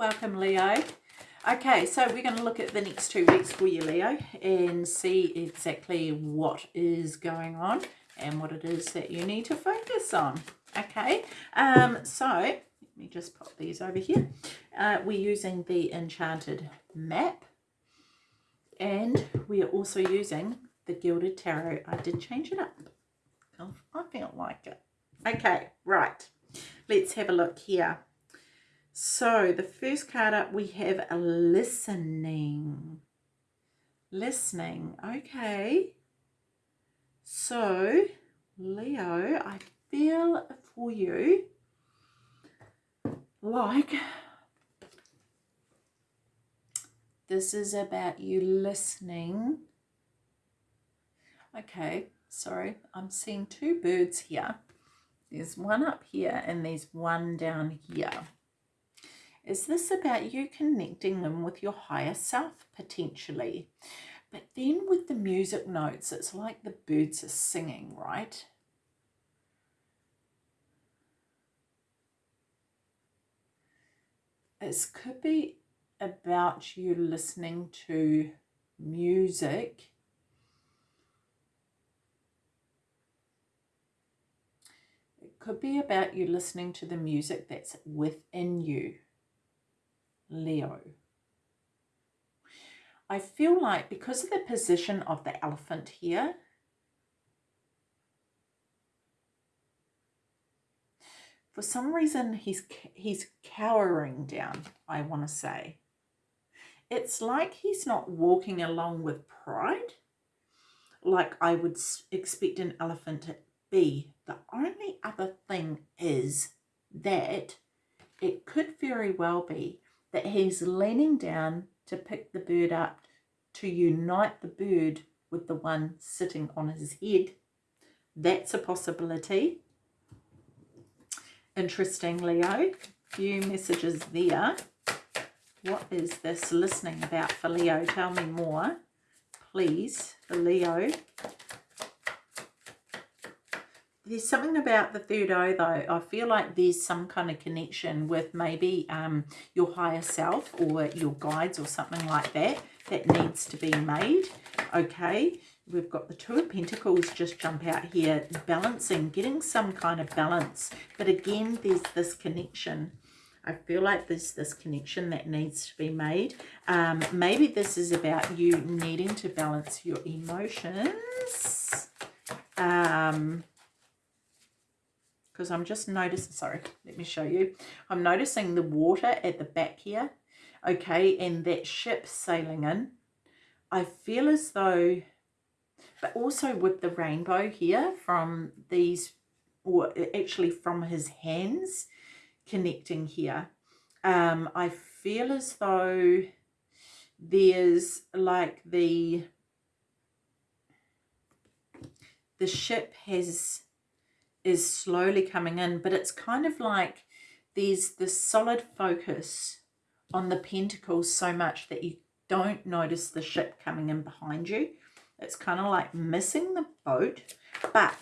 Welcome, Leo. Okay, so we're going to look at the next two weeks for you, Leo, and see exactly what is going on and what it is that you need to focus on. Okay, um, so let me just pop these over here. Uh, we're using the Enchanted Map, and we are also using the Gilded Tarot. I did change it up. I feel like it. Okay, right. Let's have a look here. So the first card up, we have a listening. Listening. Okay. So, Leo, I feel for you like this is about you listening. Okay, sorry, I'm seeing two birds here. There's one up here and there's one down here. Is this about you connecting them with your higher self potentially? But then with the music notes, it's like the birds are singing, right? It could be about you listening to music It could be about you listening to the music that's within you. Leo. I feel like because of the position of the elephant here, for some reason he's he's cowering down, I want to say. It's like he's not walking along with pride, like I would expect an elephant to be. The only other thing is that it could very well be that he's leaning down to pick the bird up to unite the bird with the one sitting on his head. That's a possibility. Interesting, Leo. Few messages there. What is this listening about for Leo? Tell me more, please, for Leo. There's something about the third eye though. I feel like there's some kind of connection with maybe um, your higher self or your guides or something like that that needs to be made. Okay, we've got the Two of Pentacles just jump out here, balancing, getting some kind of balance. But again, there's this connection. I feel like there's this connection that needs to be made. Um, maybe this is about you needing to balance your emotions. Um, because I'm just noticing, sorry, let me show you. I'm noticing the water at the back here, okay, and that ship sailing in. I feel as though, but also with the rainbow here from these, or actually from his hands connecting here, um, I feel as though there's like the, the ship has is slowly coming in, but it's kind of like there's this solid focus on the pentacles so much that you don't notice the ship coming in behind you. It's kind of like missing the boat, but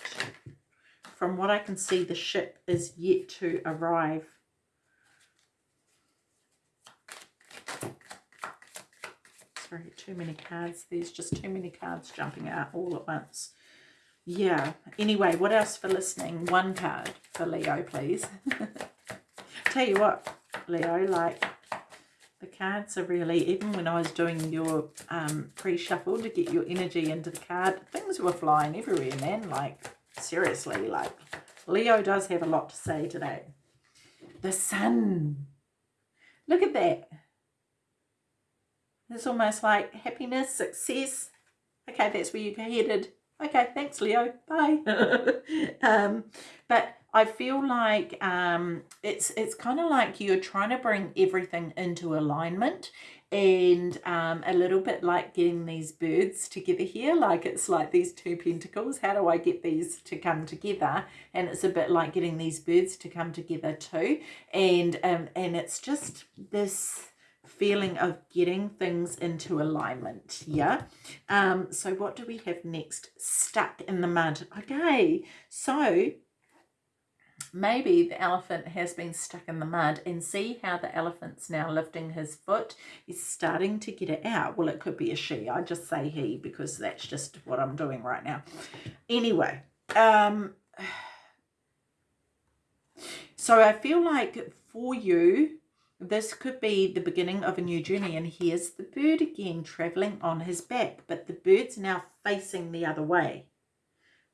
from what I can see, the ship is yet to arrive. Sorry, too many cards. There's just too many cards jumping out all at once yeah. Anyway what else for listening? One card for leo please. Tell you what leo like the cards are really even when i was doing your um pre-shuffle to get your energy into the card things were flying everywhere man like seriously like leo does have a lot to say today. The sun. Look at that. It's almost like happiness success. Okay that's where you're headed okay, thanks, Leo. Bye. um, but I feel like um, it's it's kind of like you're trying to bring everything into alignment and um, a little bit like getting these birds together here like it's like these two pentacles how do I get these to come together and it's a bit like getting these birds to come together too and um, and it's just this feeling of getting things into alignment yeah? Um so what do we have next? Stuck in the mud okay so maybe the elephant has been stuck in the mud and see how the elephant's now lifting his foot. He's starting to get it out. Well it could be a she. I just say he because that's just what i'm doing right now. Anyway um so i feel like for you this could be the beginning of a new journey and here's the bird again traveling on his back but the bird's now facing the other way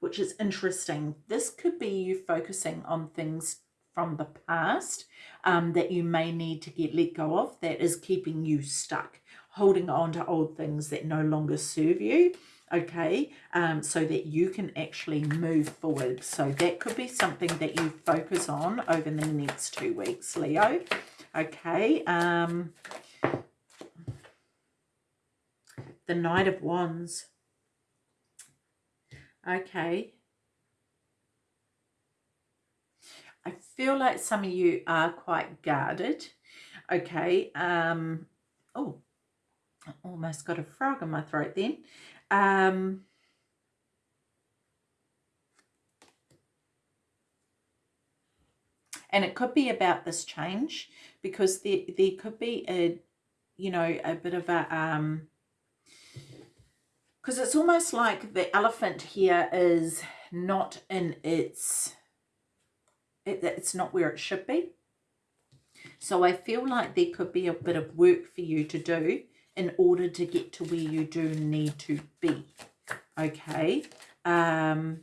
which is interesting. This could be you focusing on things from the past um, that you may need to get let go of that is keeping you stuck, holding on to old things that no longer serve you, okay, um, so that you can actually move forward. So that could be something that you focus on over the next two weeks, Leo, okay. Um, the Knight of Wands Okay. I feel like some of you are quite guarded. Okay. Um, oh, almost got a frog in my throat then. Um, and it could be about this change because there, there could be a, you know, a bit of a, um, because it's almost like the elephant here is not in its it, it's not where it should be. So I feel like there could be a bit of work for you to do in order to get to where you do need to be. Okay? Um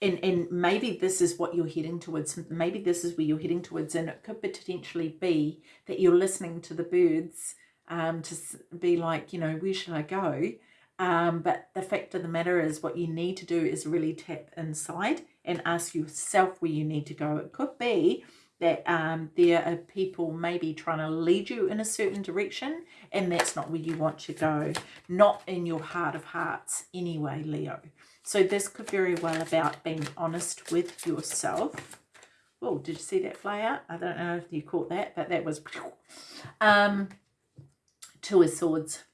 and and maybe this is what you're heading towards maybe this is where you're heading towards and it could potentially be that you're listening to the birds um, to be like, you know, where should I go? Um, but the fact of the matter is what you need to do is really tap inside and ask yourself where you need to go. It could be that um, there are people maybe trying to lead you in a certain direction and that's not where you want to go. Not in your heart of hearts anyway, Leo. So this could very well about being honest with yourself. Oh, did you see that fly out? I don't know if you caught that, but that was... Um, Two of Swords.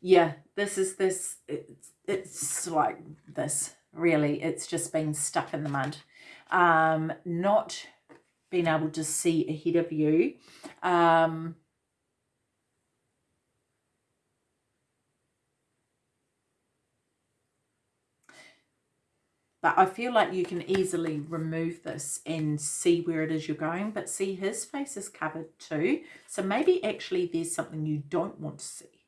Yeah, this is this, it's, it's like this, really. It's just been stuck in the mud. Um, not being able to see ahead of you. Um, But I feel like you can easily remove this and see where it is you're going. But see, his face is covered too. So maybe actually there's something you don't want to see.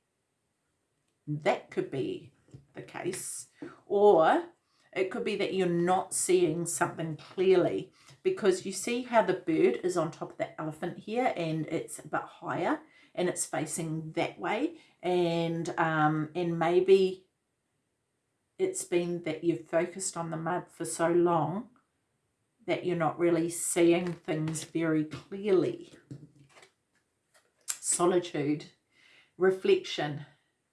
That could be the case. Or it could be that you're not seeing something clearly because you see how the bird is on top of the elephant here and it's a bit higher and it's facing that way and um and maybe it's been that you've focused on the mud for so long that you're not really seeing things very clearly. Solitude, reflection,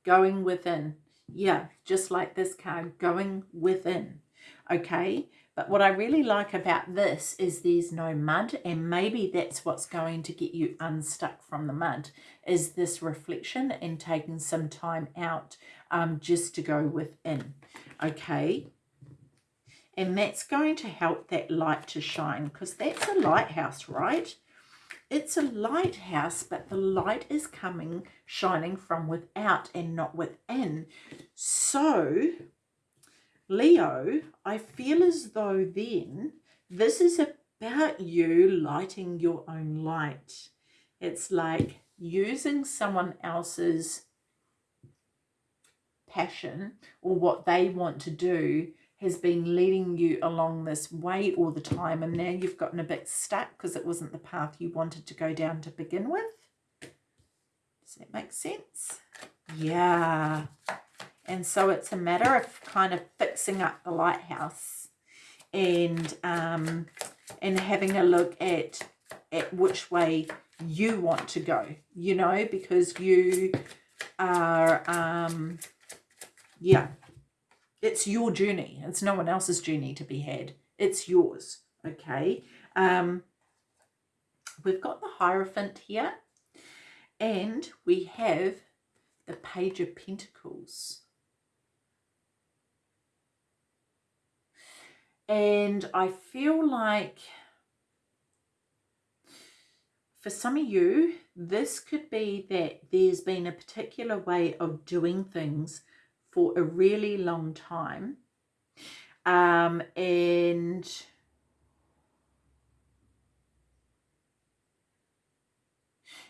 going within. Yeah, just like this card, going within. Okay, but what I really like about this is there's no mud and maybe that's what's going to get you unstuck from the mud is this reflection and taking some time out um, just to go within. Okay, and that's going to help that light to shine because that's a lighthouse, right? It's a lighthouse, but the light is coming, shining from without and not within. So Leo, I feel as though then this is about you lighting your own light. It's like using someone else's passion or what they want to do has been leading you along this way all the time and now you've gotten a bit stuck because it wasn't the path you wanted to go down to begin with. Does that make sense? Yeah. And so it's a matter of kind of fixing up the lighthouse and um, and having a look at at which way you want to go, you know, because you are, um, yeah, it's your journey. It's no one else's journey to be had. It's yours, okay? Um, we've got the Hierophant here and we have the Page of Pentacles. And I feel like for some of you, this could be that there's been a particular way of doing things for a really long time. Um, and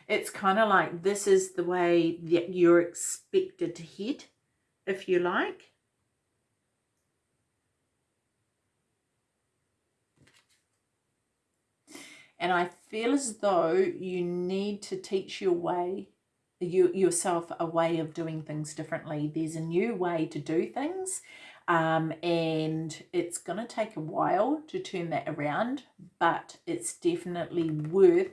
it's kind of like this is the way that you're expected to head, if you like. And I feel as though you need to teach your way, you yourself a way of doing things differently. There's a new way to do things. Um, and it's going to take a while to turn that around, but it's definitely worth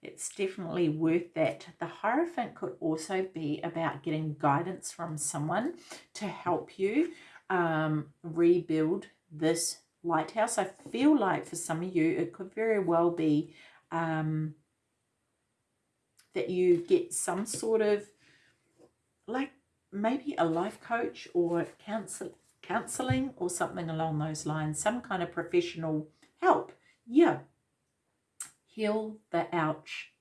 it's definitely worth that. The Hierophant could also be about getting guidance from someone to help you um, rebuild this lighthouse. I feel like for some of you, it could very well be um, that you get some sort of like maybe a life coach or counsel counseling or something along those lines, some kind of professional help. Yeah, heal the ouch.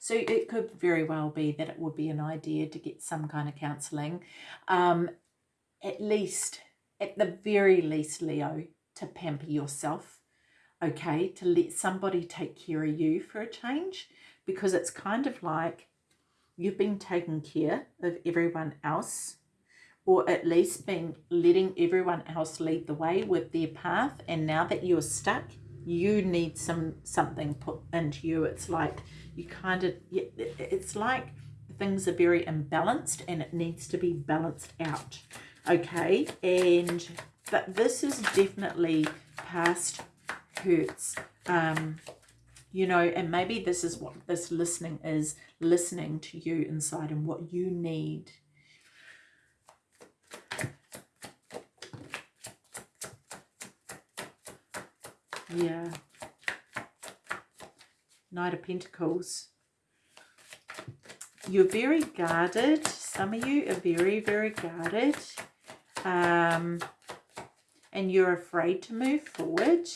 So it could very well be that it would be an idea to get some kind of counselling. Um, at least, at the very least, Leo, to pamper yourself, okay? To let somebody take care of you for a change because it's kind of like you've been taking care of everyone else or at least been letting everyone else lead the way with their path and now that you're stuck you need some something put into you it's like you kind of it's like things are very imbalanced and it needs to be balanced out okay and but this is definitely past hurts um you know and maybe this is what this listening is listening to you inside and what you need Yeah. Knight of Pentacles. You're very guarded. Some of you are very, very guarded. Um, and you're afraid to move forward.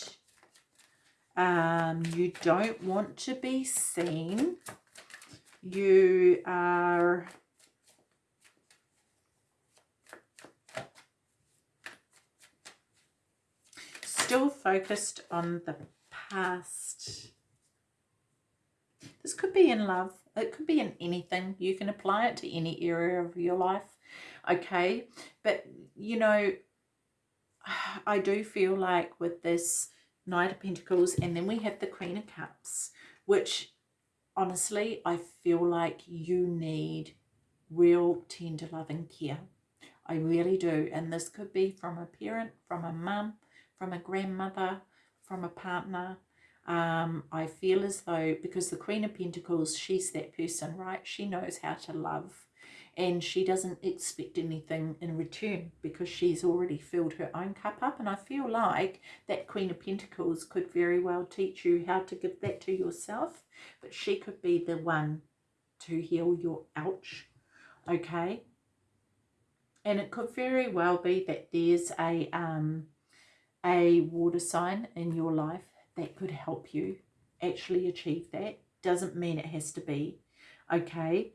Um, you don't want to be seen. You are still focused on the past. This could be in love. It could be in anything. You can apply it to any area of your life. Okay. But, you know, I do feel like with this Knight of Pentacles and then we have the Queen of Cups, which honestly, I feel like you need real tender loving care. I really do. And this could be from a parent, from a mum, from a grandmother, from a partner. Um, I feel as though, because the Queen of Pentacles, she's that person, right? She knows how to love and she doesn't expect anything in return because she's already filled her own cup up. And I feel like that Queen of Pentacles could very well teach you how to give that to yourself, but she could be the one to heal your ouch, okay? And it could very well be that there's a um, a water sign in your life that could help you actually achieve that. Doesn't mean it has to be, okay?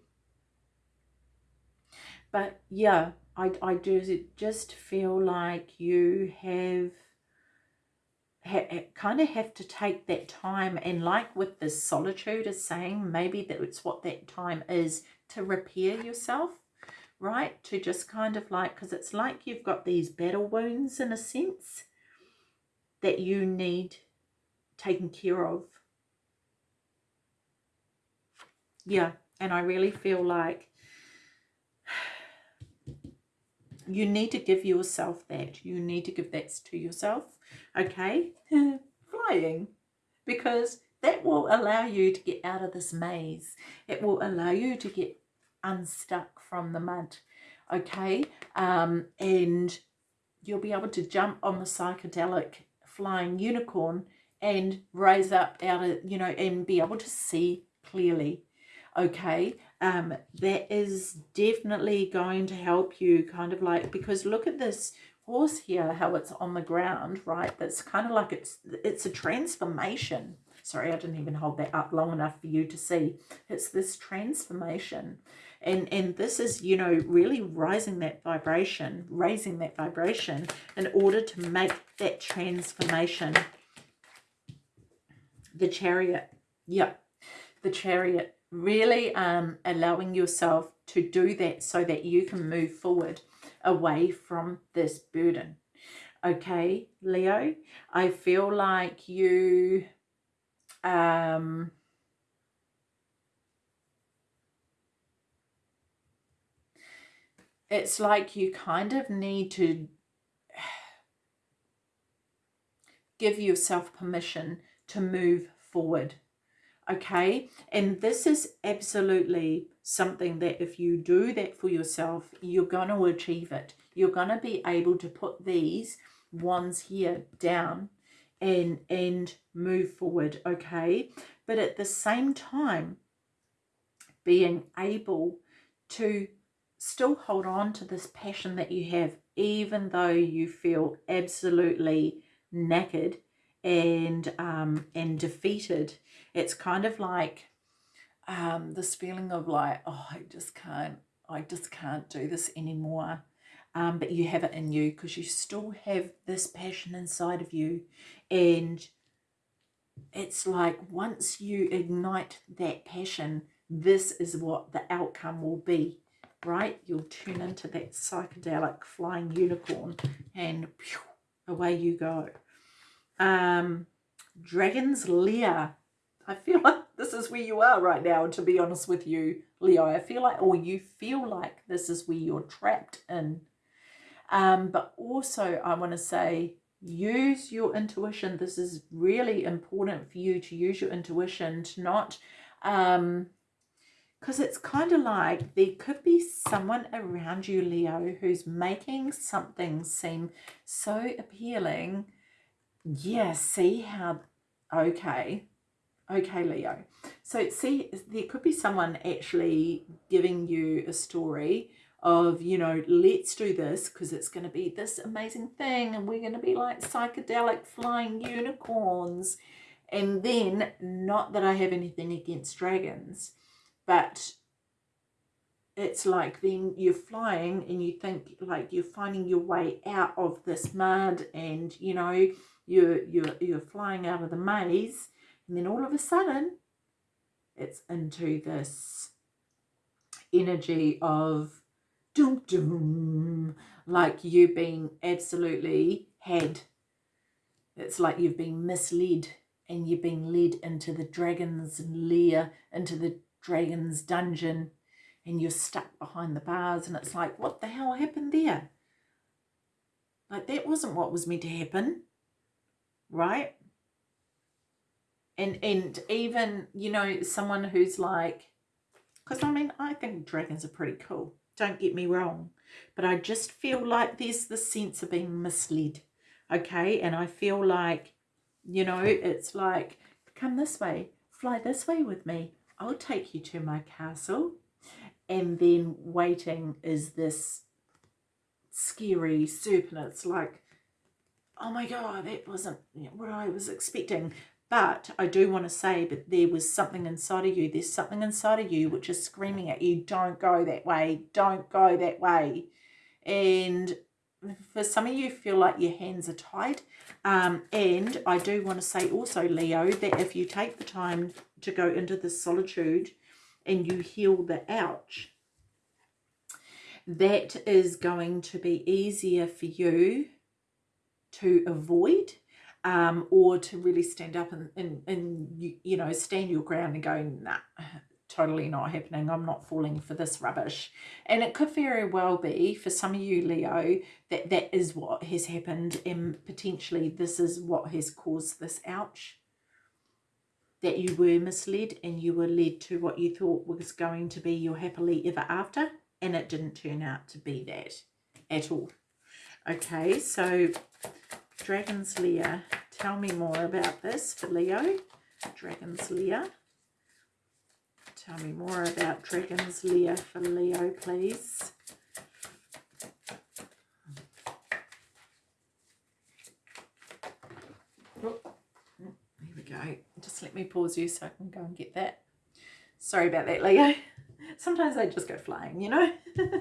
But yeah, I, I do just feel like you have Ha, kind of have to take that time and like with the solitude is saying maybe that's what that time is to repair yourself right to just kind of like because it's like you've got these battle wounds in a sense that you need taken care of. Yeah, and I really feel like you need to give yourself that. You need to give that to yourself, okay? Flying, because that will allow you to get out of this maze. It will allow you to get unstuck from the mud, okay? Um, and you'll be able to jump on the psychedelic flying unicorn and raise up out of, you know, and be able to see clearly. Okay. Um, that is definitely going to help you kind of like, because look at this horse here, how it's on the ground, right? That's kind of like it's, it's a transformation. Sorry, I didn't even hold that up long enough for you to see. It's this transformation. And, and this is, you know, really rising that vibration, raising that vibration in order to make that transformation. The chariot, yeah, the chariot really um, allowing yourself to do that so that you can move forward away from this burden. Okay, Leo, I feel like you um, it's like you kind of need to give yourself permission to move forward okay? And this is absolutely something that if you do that for yourself you're going to achieve it. You're going to be able to put these ones here down and and move forward okay? But at the same time being able to still hold on to this passion that you have even though you feel absolutely knackered and um, and defeated. It's kind of like um, this feeling of like, oh, I just can't, I just can't do this anymore. Um, but you have it in you because you still have this passion inside of you. And it's like once you ignite that passion, this is what the outcome will be, right? You'll turn into that psychedelic flying unicorn and pew, away you go. Um, Dragon's Lair. I feel like this is where you are right now, to be honest with you, Leo. I feel like, or you feel like this is where you're trapped in. Um, but also, I want to say, use your intuition. This is really important for you to use your intuition to not, um, because it's kind of like there could be someone around you, Leo, who's making something seem so appealing yeah, see how, okay, okay, Leo. So see, there could be someone actually giving you a story of, you know, let's do this because it's going to be this amazing thing and we're going to be like psychedelic flying unicorns. And then, not that I have anything against dragons, but it's like then you're flying and you think like you're finding your way out of this mud and, you know, you're, you're, you're flying out of the maze and then all of a sudden it's into this energy of doom doom like you being absolutely had. It's like you've been misled and you've been led into the dragon's lair into the dragon's dungeon and you're stuck behind the bars and it's like what the hell happened there? Like that wasn't what was meant to happen right? And and even, you know, someone who's like, because I mean, I think dragons are pretty cool. Don't get me wrong. But I just feel like there's the sense of being misled. Okay. And I feel like, you know, it's like, come this way, fly this way with me. I'll take you to my castle. And then waiting is this scary serpent. It's like, oh my God, that wasn't what I was expecting. But I do want to say, but there was something inside of you. There's something inside of you which is screaming at you, don't go that way, don't go that way. And for some of you feel like your hands are tied. Um, and I do want to say also, Leo, that if you take the time to go into the solitude and you heal the ouch, that is going to be easier for you to avoid um, or to really stand up and, and, and you, know, stand your ground and go, nah, totally not happening. I'm not falling for this rubbish. And it could very well be for some of you, Leo, that that is what has happened and potentially this is what has caused this ouch. That you were misled and you were led to what you thought was going to be your happily ever after and it didn't turn out to be that at all. Okay, so Dragon's Lair. Tell me more about this for Leo. Dragon's Lair. Tell me more about Dragons Leo for Leo, please. Oh, here we go. Just let me pause you so I can go and get that. Sorry about that, Leo. Sometimes they just go flying, you know.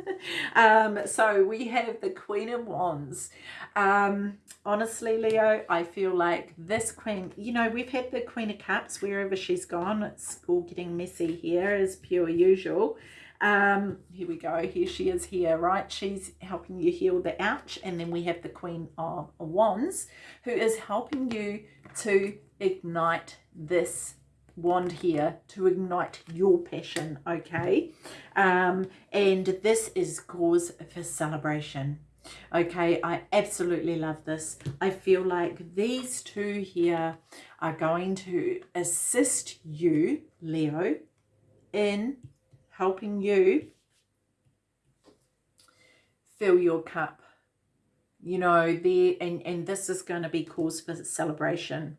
um, so we have the Queen of Wands. Um, honestly, Leo, I feel like this Queen, you know, we've had the Queen of Cups wherever she's gone. It's all getting messy here as pure usual. Um, here we go. Here she is here, right? She's helping you heal the ouch. And then we have the Queen of Wands who is helping you to ignite this wand here to ignite your passion okay? Um and this is cause for celebration okay? I absolutely love this. I feel like these two here are going to assist you leo in helping you fill your cup. You know there and and this is going to be cause for celebration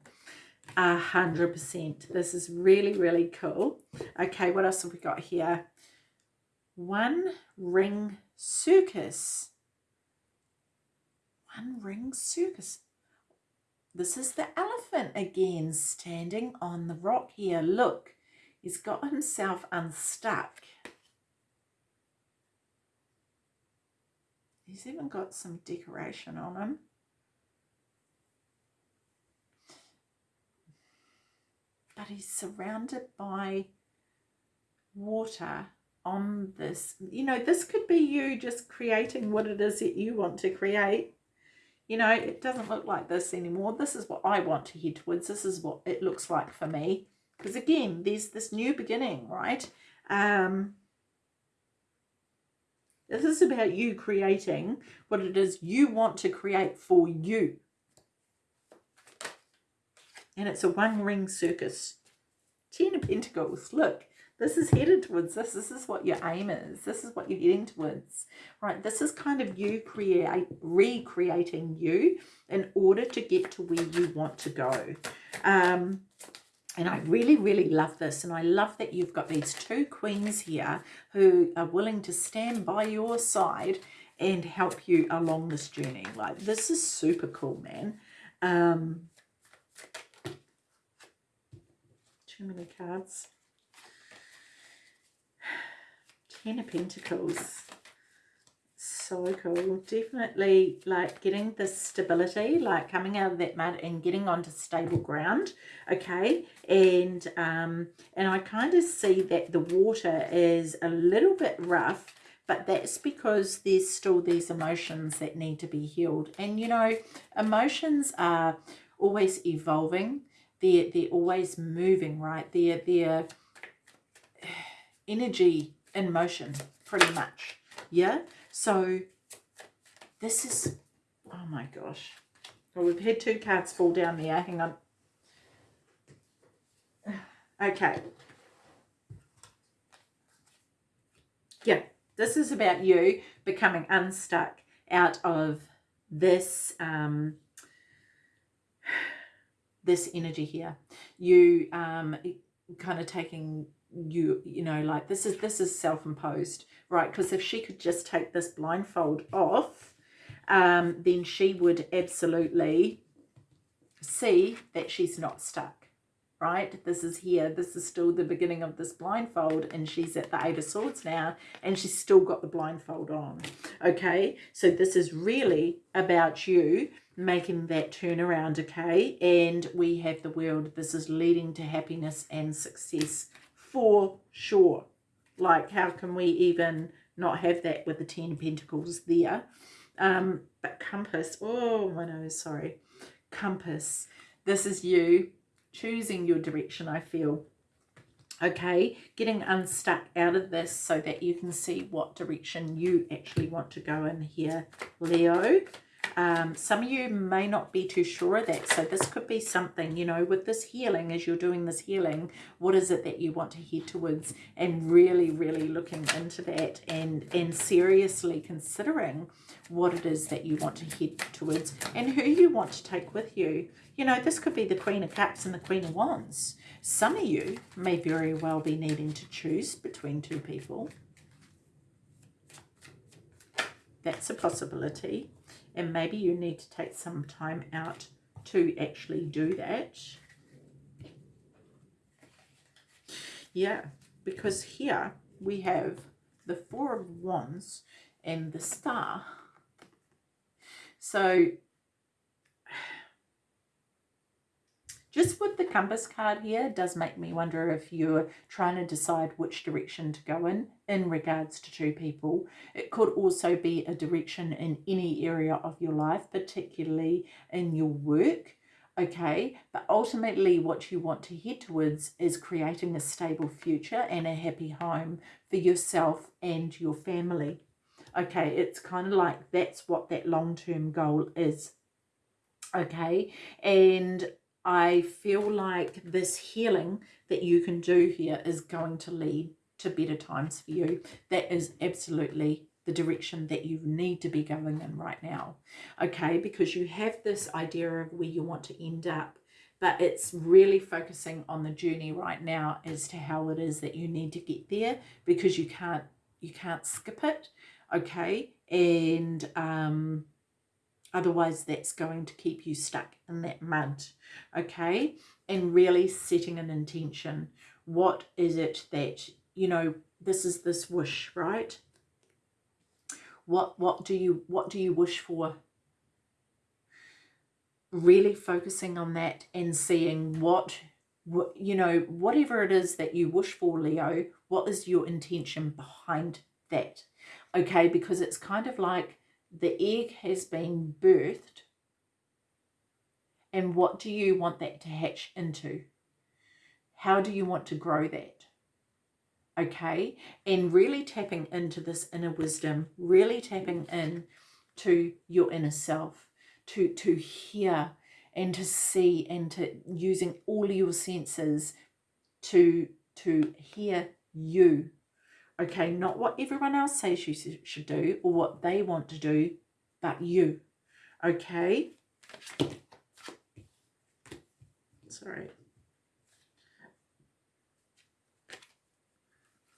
a hundred percent. This is really, really cool. Okay, what else have we got here? One ring circus. One ring circus. This is the elephant again, standing on the rock here. Look, he's got himself unstuck. He's even got some decoration on him. But he's surrounded by water on this. You know, this could be you just creating what it is that you want to create. You know, it doesn't look like this anymore. This is what I want to head towards. This is what it looks like for me. Because again, there's this new beginning, right? Um, this is about you creating what it is you want to create for you and it's a one ring circus. Ten of Pentacles, look, this is headed towards this. This is what your aim is. This is what you're heading towards, right? This is kind of you create, recreating you in order to get to where you want to go. Um, and I really, really love this. And I love that you've got these two queens here who are willing to stand by your side and help you along this journey. Like, this is super cool, man. Um, too many cards. Ten of Pentacles. So cool. Definitely like getting the stability, like coming out of that mud and getting onto stable ground. Okay. And, um, and I kind of see that the water is a little bit rough but that's because there's still these emotions that need to be healed. And, you know, emotions are always evolving they're, they're always moving, right? They're, they're energy in motion, pretty much. Yeah? So this is, oh my gosh. Well, we've had two cards fall down there. Hang on. Okay. Yeah, this is about you becoming unstuck out of this um, this energy here. You um kind of taking you you know like this is this is self-imposed right? Because if she could just take this blindfold off um then she would absolutely see that she's not stuck right? This is here this is still the beginning of this blindfold and she's at the eight of swords now and she's still got the blindfold on okay? So this is really about you making that turnaround, okay? And we have the world. This is leading to happiness and success for sure. Like, how can we even not have that with the Ten of Pentacles there? Um, but compass, oh, my nose, sorry. Compass, this is you choosing your direction, I feel. Okay, getting unstuck out of this so that you can see what direction you actually want to go in here, Leo Um, some of you may not be too sure of that. So this could be something, you know, with this healing, as you're doing this healing, what is it that you want to head towards? And really, really looking into that and, and seriously considering what it is that you want to head towards and who you want to take with you. You know, this could be the Queen of Cups and the Queen of Wands. Some of you may very well be needing to choose between two people. That's a possibility. And maybe you need to take some time out to actually do that. Yeah, because here we have the Four of Wands and the Star. So Just with the compass card here does make me wonder if you're trying to decide which direction to go in in regards to two people. It could also be a direction in any area of your life, particularly in your work. Okay, but ultimately what you want to head towards is creating a stable future and a happy home for yourself and your family. Okay, it's kind of like that's what that long-term goal is okay and I feel like this healing that you can do here is going to lead to better times for you. That is absolutely the direction that you need to be going in right now. Okay, because you have this idea of where you want to end up, but it's really focusing on the journey right now as to how it is that you need to get there because you can't you can't skip it. Okay, and um Otherwise, that's going to keep you stuck in that mud, okay? And really setting an intention. What is it that, you know, this is this wish, right? What, what, do you, what do you wish for? Really focusing on that and seeing what, what, you know, whatever it is that you wish for, Leo, what is your intention behind that? Okay, because it's kind of like the egg has been birthed and what do you want that to hatch into? How do you want to grow that? Okay, and really tapping into this inner wisdom, really tapping in to your inner self, to, to hear and to see and to using all your senses to, to hear you Okay, not what everyone else says you should do or what they want to do, but you. Okay? Sorry.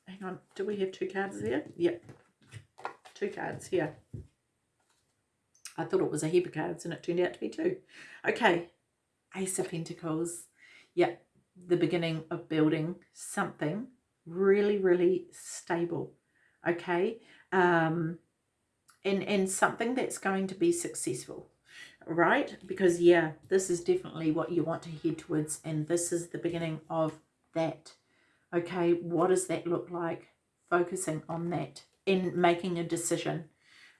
Hang on, do we have two cards there? Yep. Two cards here. I thought it was a heap of cards and it turned out to be two. Okay, Ace of Pentacles. Yep, the beginning of building something really, really stable, okay? Um, and, and something that's going to be successful, right? Because, yeah, this is definitely what you want to head towards, and this is the beginning of that, okay? What does that look like? Focusing on that and making a decision,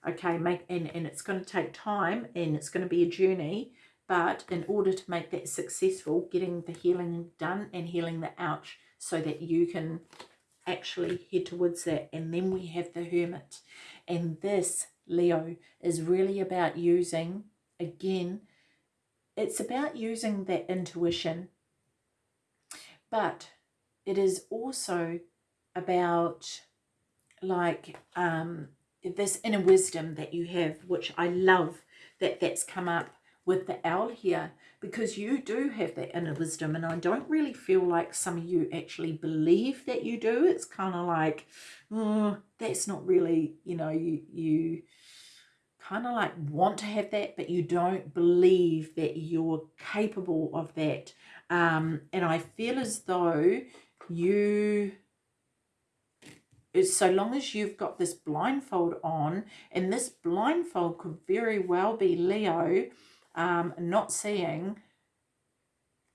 okay? Make and, and it's going to take time, and it's going to be a journey, but in order to make that successful, getting the healing done and healing the ouch so that you can actually head towards that. And then we have the Hermit. And this, Leo, is really about using, again, it's about using that intuition. But it is also about like um, this inner wisdom that you have, which I love that that's come up with the owl here because you do have that inner wisdom and I don't really feel like some of you actually believe that you do. It's kind of like, oh, that's not really, you know, you, you kind of like want to have that, but you don't believe that you're capable of that. Um, and I feel as though you so long as you've got this blindfold on and this blindfold could very well be Leo um, not seeing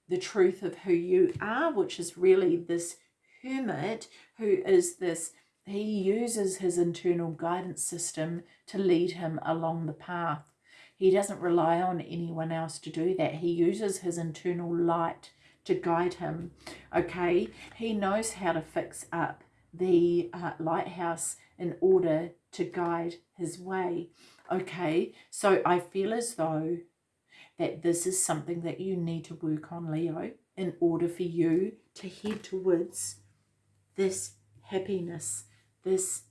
the truth of who you are, which is really this hermit who is this, he uses his internal guidance system to lead him along the path. He doesn't rely on anyone else to do that. He uses his internal light to guide him. Okay, he knows how to fix up the uh, lighthouse in order to guide his way. Okay, so I feel as though that this is something that you need to work on, Leo, in order for you to head towards this happiness, this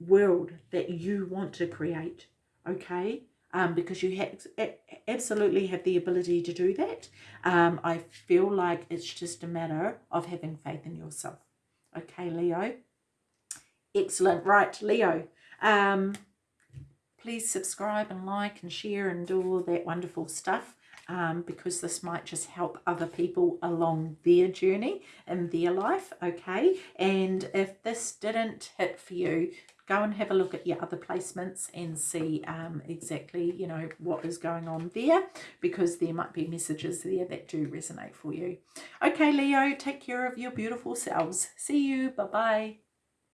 world that you want to create, okay? Um, because you ha absolutely have the ability to do that. Um, I feel like it's just a matter of having faith in yourself. Okay, Leo? Excellent. Right, Leo. Um, please subscribe and like and share and do all that wonderful stuff um, because this might just help other people along their journey in their life, okay? And if this didn't hit for you, go and have a look at your other placements and see um, exactly, you know, what is going on there because there might be messages there that do resonate for you. Okay, Leo, take care of your beautiful selves. See you. Bye-bye.